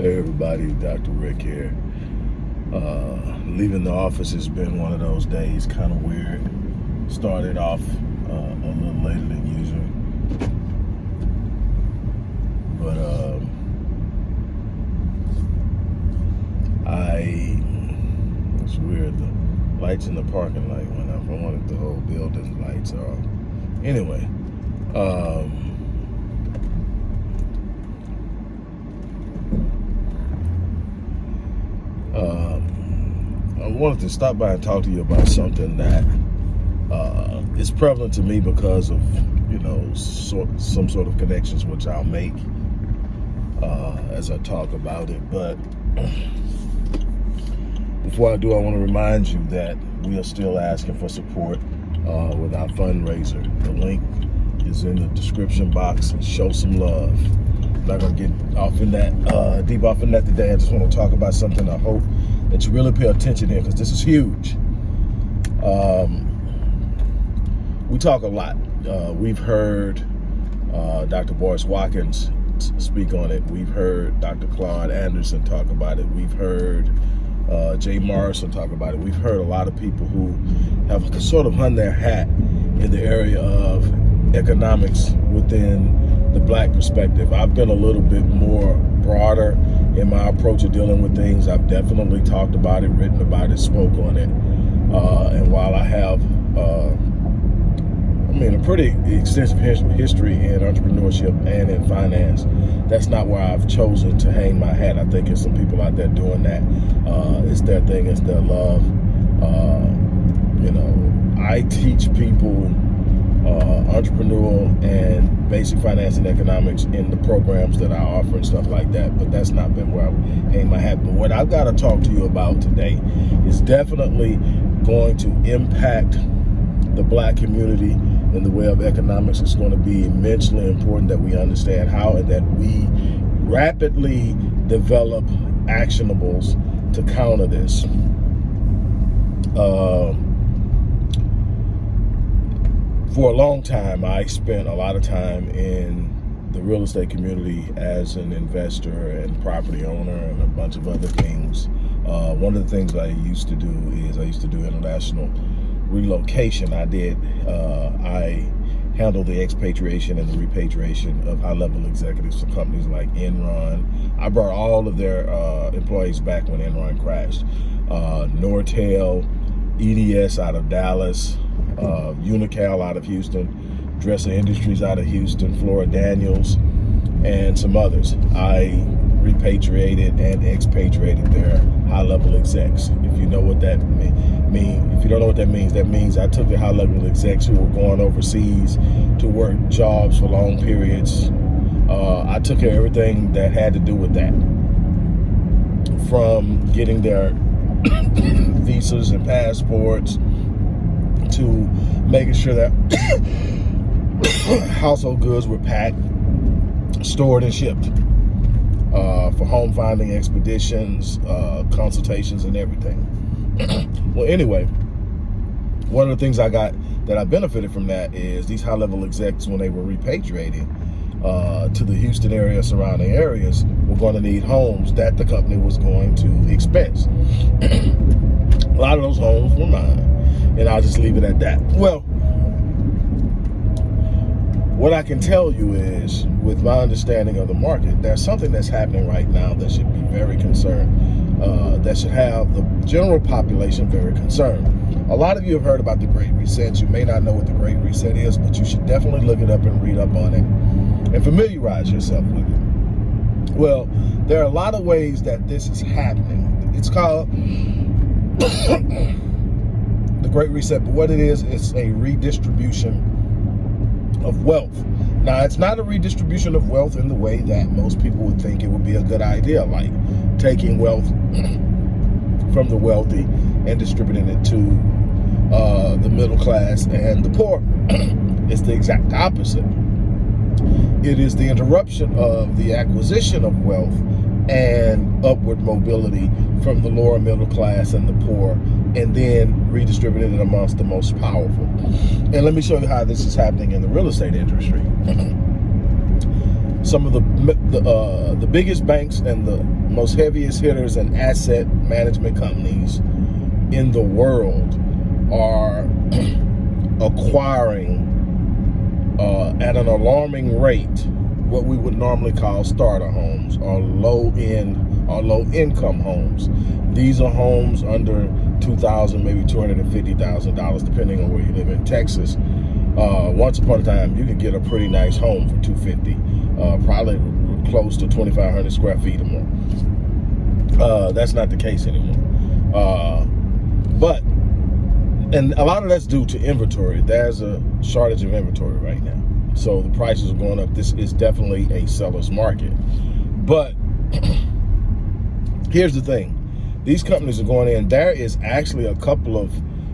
Hey everybody, Dr. Rick here. Uh, leaving the office has been one of those days, kind of weird. Started off uh, a little later than usual. But um, I, it's weird, the lights in the parking lot went off. I wanted the whole building lights off. Anyway, um, wanted to stop by and talk to you about something that uh, is prevalent to me because of, you know, sort, some sort of connections which I'll make uh, as I talk about it. But before I do, I want to remind you that we are still asking for support uh, with our fundraiser. The link is in the description box. And show some love. I'm not to get off in that, uh, deep off in that today. I just want to talk about something I hope that you really pay attention here because this is huge. Um, we talk a lot. Uh, we've heard uh, Dr. Boyce Watkins speak on it. We've heard Dr. Claude Anderson talk about it. We've heard uh, Jay Morrison talk about it. We've heard a lot of people who have sort of hung their hat in the area of economics within the black perspective. I've been a little bit more broader in my approach of dealing with things. I've definitely talked about it, written about it, spoke on it. Uh, and while I have, uh, I mean, a pretty extensive history in entrepreneurship and in finance, that's not where I've chosen to hang my hat. I think there's some people out there doing that. Uh, it's their thing, it's their love. Uh, you know, I teach people uh, entrepreneurial and basic finance and economics in the programs that I offer and stuff like that. But that's not been where I hang my hat. But what I've got to talk to you about today is definitely going to impact the black community in the way of economics. It's going to be immensely important that we understand how and that we rapidly develop actionables to counter this. Uh, for a long time, I spent a lot of time in the real estate community as an investor and property owner and a bunch of other things. Uh, one of the things I used to do is I used to do international relocation. I did, uh, I handled the expatriation and the repatriation of high-level executives for companies like Enron. I brought all of their uh, employees back when Enron crashed. Uh, Nortel, EDS out of Dallas, uh, Unocal out of Houston, Dresser Industries out of Houston, Fluor Daniels, and some others. I repatriated and expatriated their high-level execs. If you know what that mean, mean, if you don't know what that means, that means I took the high-level execs who were going overseas to work jobs for long periods. Uh, I took care of everything that had to do with that, from getting their visas and passports to making sure that household goods were packed, stored, and shipped uh, for home finding expeditions, uh, consultations, and everything. well, anyway, one of the things I got that I benefited from that is these high-level execs, when they were repatriated uh, to the Houston area, surrounding areas, were going to need homes that the company was going to expense. A lot of those homes were mine and I'll just leave it at that. Well, what I can tell you is, with my understanding of the market, there's something that's happening right now that should be very concerned, uh, that should have the general population very concerned. A lot of you have heard about the Great Reset. You may not know what the Great Reset is, but you should definitely look it up and read up on it and familiarize yourself with it. Well, there are a lot of ways that this is happening. It's called the Great Reset, but what it is, it's a redistribution of wealth. Now, it's not a redistribution of wealth in the way that most people would think it would be a good idea, like taking wealth from the wealthy and distributing it to uh, the middle class and the poor. it's the exact opposite. It is the interruption of the acquisition of wealth and upward mobility from the lower middle class and the poor and then redistributed it amongst the most powerful. And let me show you how this is happening in the real estate industry. some of the the, uh, the biggest banks and the most heaviest hitters and asset management companies in the world are acquiring uh, at an alarming rate what we would normally call starter homes or low end or low income homes. These are homes under two thousand, maybe two hundred and fifty thousand dollars, depending on where you live in Texas. Uh, once upon a time, you could get a pretty nice home for two fifty, uh, probably close to twenty five hundred square feet or more. Uh, that's not the case anymore. Uh, but and a lot of that's due to inventory. There's a shortage of inventory right now. So the prices are going up. This is definitely a seller's market. But here's the thing. These companies are going in. There is actually a couple of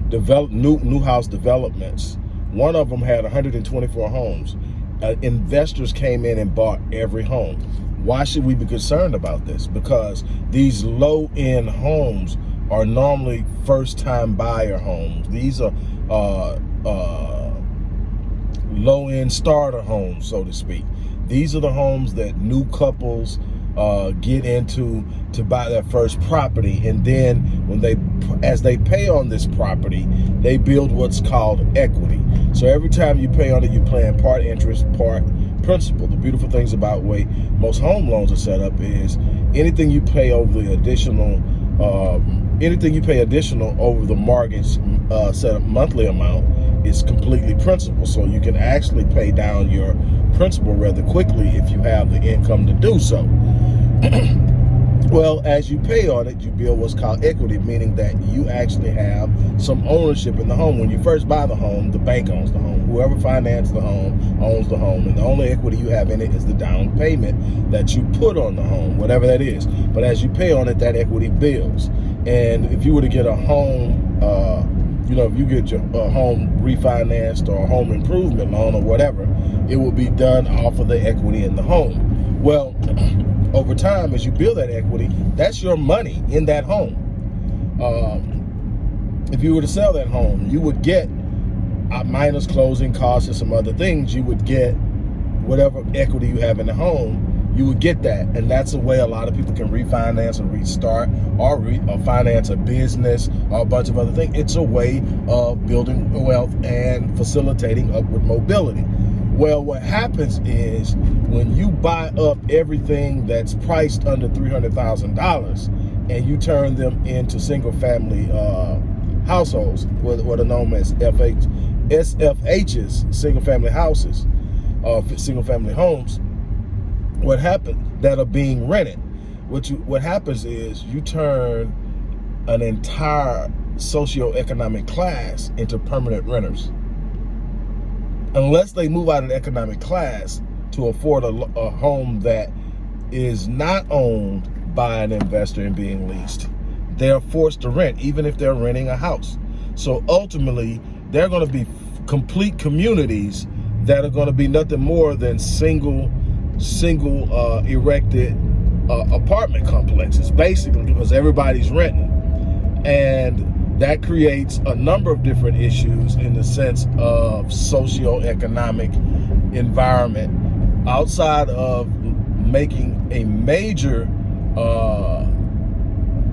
develop new new house developments. One of them had 124 homes. Uh, investors came in and bought every home. Why should we be concerned about this? Because these low-end homes are normally first time buyer homes. These are uh, uh, low end starter homes, so to speak. These are the homes that new couples uh, get into to buy their first property. And then when they, as they pay on this property, they build what's called equity. So every time you pay on it, you're paying part interest, part principal. The beautiful things about way most home loans are set up is anything you pay over the additional um, anything you pay additional over the mortgage uh, set up monthly amount is completely principal. So you can actually pay down your principal rather quickly if you have the income to do so. well, as you pay on it, you build what's called equity, meaning that you actually have some ownership in the home. When you first buy the home, the bank owns the home. Whoever financed the home owns the home. And the only equity you have in it is the down payment that you put on the home, whatever that is. But as you pay on it, that equity builds. And if you were to get a home, uh, you know, if you get your uh, home refinanced or home improvement loan or whatever, it will be done off of the equity in the home. Well, over time, as you build that equity, that's your money in that home. Um, if you were to sell that home, you would get uh, minus closing costs and some other things, you would get whatever equity you have in the home you would get that. And that's a way a lot of people can refinance or restart or, re or finance a business or a bunch of other things. It's a way of building wealth and facilitating upward mobility. Well, what happens is when you buy up everything that's priced under $300,000 and you turn them into single family uh, households, what, what are known as FH, SFHs, single family houses, uh, single family homes, what happened that are being rented. What you what happens is you turn an entire socioeconomic class into permanent renters. Unless they move out of the economic class to afford a, a home that is not owned by an investor and being leased, they're forced to rent, even if they're renting a house. So ultimately, they're going to be complete communities that are going to be nothing more than single single uh, erected uh, apartment complexes, basically, because everybody's renting. And that creates a number of different issues in the sense of socio-economic environment outside of making a major uh,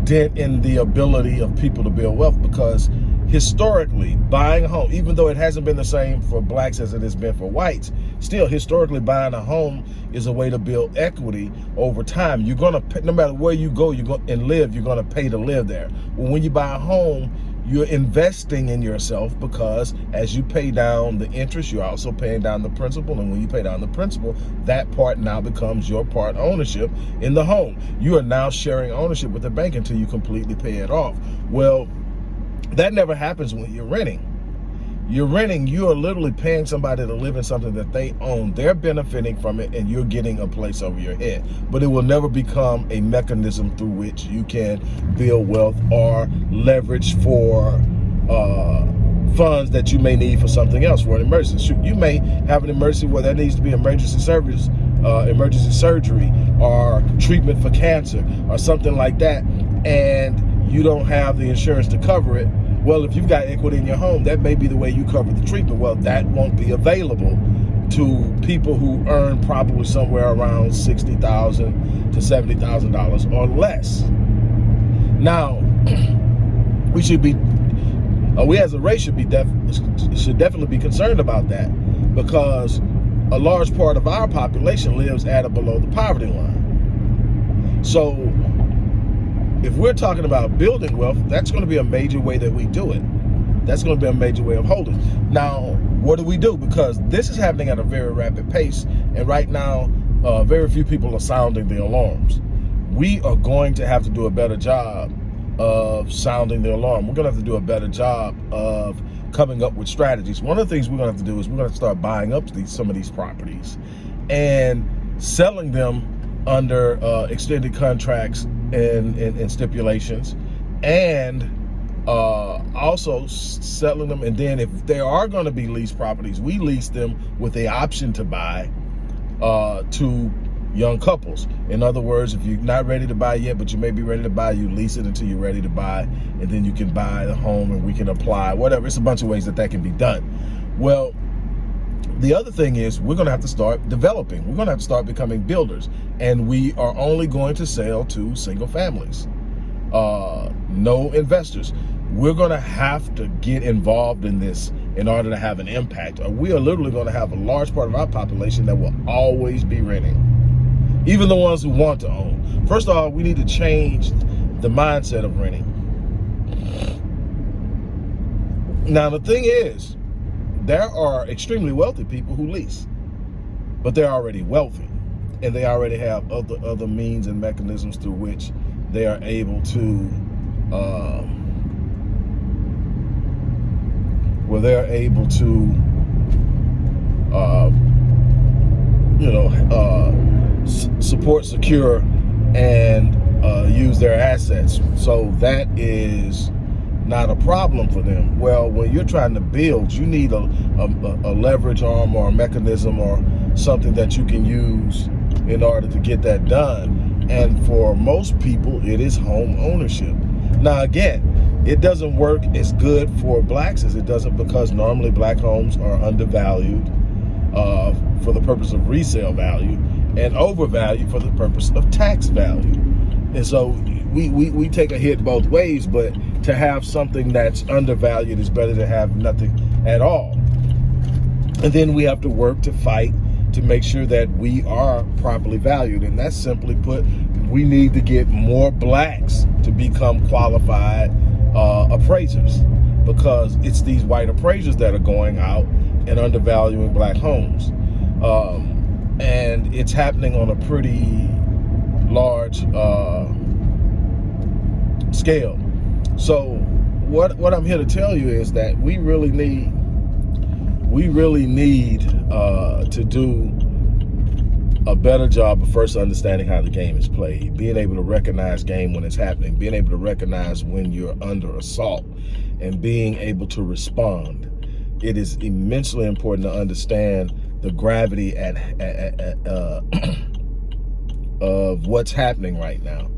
dent in the ability of people to build wealth because historically buying a home even though it hasn't been the same for blacks as it has been for whites still historically buying a home is a way to build equity over time. You're gonna pay, no matter where you go you go and live you're gonna pay to live there. Well, when you buy a home you're investing in yourself because as you pay down the interest you're also paying down the principal. And when you pay down the principal that part now becomes your part ownership in the home. You are now sharing ownership with the bank until you completely pay it off. Well that never happens when you're renting. You're renting, you are literally paying somebody to live in something that they own. They're benefiting from it and you're getting a place over your head. But it will never become a mechanism through which you can build wealth or leverage for uh, funds that you may need for something else, for an emergency. You may have an emergency where there needs to be emergency service, uh, emergency surgery or treatment for cancer or something like that. And you don't have the insurance to cover it well, if you've got equity in your home, that may be the way you cover the treatment. Well, that won't be available to people who earn probably somewhere around sixty thousand to seventy thousand dollars or less. Now, we should be, uh, we as a race should be def should definitely be concerned about that because a large part of our population lives at or below the poverty line. So if we're talking about building wealth, that's going to be a major way that we do it. That's going to be a major way of holding. Now, what do we do? Because this is happening at a very rapid pace. And right now, uh, very few people are sounding the alarms. We are going to have to do a better job of sounding the alarm. We're going to have to do a better job of coming up with strategies. One of the things we're going to have to do is we're going to start buying up these some of these properties and selling them under uh, extended contracts and, and, and stipulations and uh, also selling them. And then if there are going to be lease properties, we lease them with the option to buy uh, to young couples. In other words, if you're not ready to buy yet, but you may be ready to buy, you lease it until you're ready to buy, and then you can buy the home and we can apply, whatever. It's a bunch of ways that that can be done. Well, the other thing is we're going to have to start developing. We're going to have to start becoming builders. And we are only going to sell to single families, uh, no investors. We're going to have to get involved in this in order to have an impact. We are literally going to have a large part of our population that will always be renting even the ones who want to own. First of all, we need to change the mindset of renting. Now, the thing is, there are extremely wealthy people who lease, but they're already wealthy and they already have other other means and mechanisms through which they are able to uh, where they're able to uh, you know uh, support secure and uh, use their assets. So that is not a problem for them. Well, when you're trying to build, you need a, a, a, leverage arm or a mechanism or something that you can use in order to get that done. And for most people, it is home ownership. Now, again, it doesn't work as good for blacks as it doesn't because normally black homes are undervalued uh, for the purpose of resale value and overvalued for the purpose of tax value. And so we, we, we take a hit both ways, but to have something that's undervalued is better than have nothing at all. And then we have to work to fight to make sure that we are properly valued. And that's simply put, we need to get more blacks to become qualified uh, appraisers because it's these white appraisers that are going out and undervaluing black homes. Um, and it's happening on a pretty large uh, scale. So what what I'm here to tell you is that we really need we really need uh, to do a better job of first understanding how the game is played, being able to recognize game when it's happening, being able to recognize when you're under assault, and being able to respond. It is immensely important to understand the gravity at, at, at uh, of what's happening right now.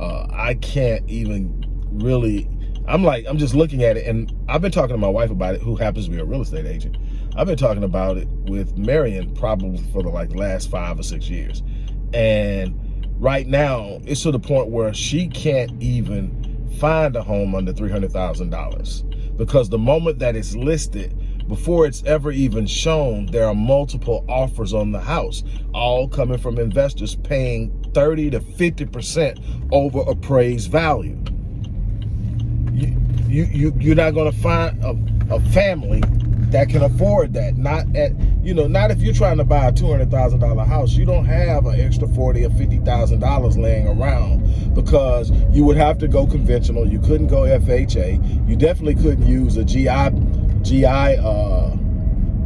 Uh, I can't even really, I'm like, I'm just looking at it and I've been talking to my wife about it, who happens to be a real estate agent. I've been talking about it with Marion probably for the like last five or six years. And right now it's to the point where she can't even find a home under $300,000 because the moment that it's listed, before it's ever even shown, there are multiple offers on the house, all coming from investors paying 30 to 50% over appraised value. You, you, you, you're not gonna find a, a family that can afford that. Not at, you know, not if you're trying to buy a $200,000 house, you don't have an extra 40 or $50,000 laying around because you would have to go conventional. You couldn't go FHA. You definitely couldn't use a GI GI uh,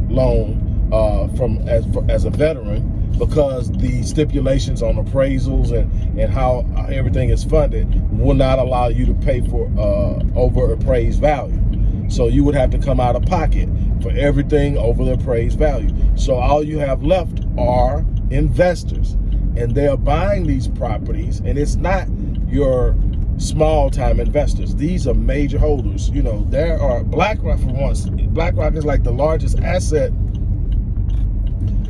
loan uh, from as as a veteran because the stipulations on appraisals and and how everything is funded will not allow you to pay for uh, over appraised value. So you would have to come out of pocket for everything over the appraised value. So all you have left are investors and they are buying these properties and it's not your small time investors. These are major holders. You know, there are BlackRock for once. BlackRock is like the largest asset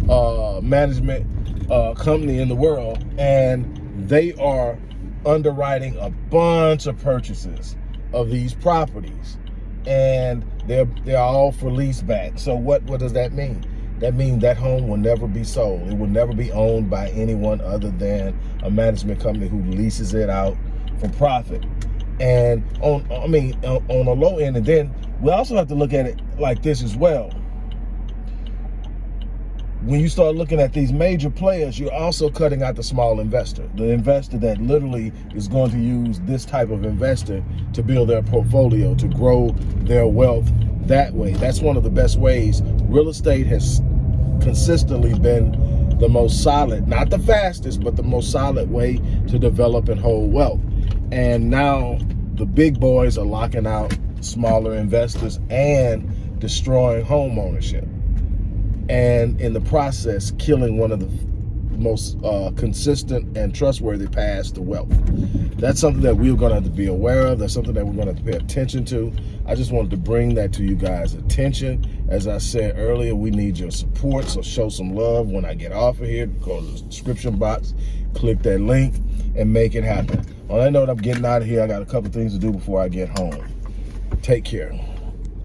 uh, management uh, company in the world, and they are underwriting a bunch of purchases of these properties, and they're they're all for lease back. So what what does that mean? That means that home will never be sold. It will never be owned by anyone other than a management company who leases it out for profit. And on, I mean, on, on a low end, and then we also have to look at it like this as well when you start looking at these major players, you're also cutting out the small investor, the investor that literally is going to use this type of investor to build their portfolio, to grow their wealth that way. That's one of the best ways. Real estate has consistently been the most solid, not the fastest, but the most solid way to develop and hold wealth. And now the big boys are locking out smaller investors and destroying home ownership and in the process killing one of the most uh, consistent and trustworthy paths to wealth. That's something that we're going to have to be aware of. That's something that we're going to have to pay attention to. I just wanted to bring that to you guys' attention. As I said earlier, we need your support, so show some love when I get off of here. Go to the description box, click that link, and make it happen. On that note, I'm getting out of here. I got a couple things to do before I get home. Take care.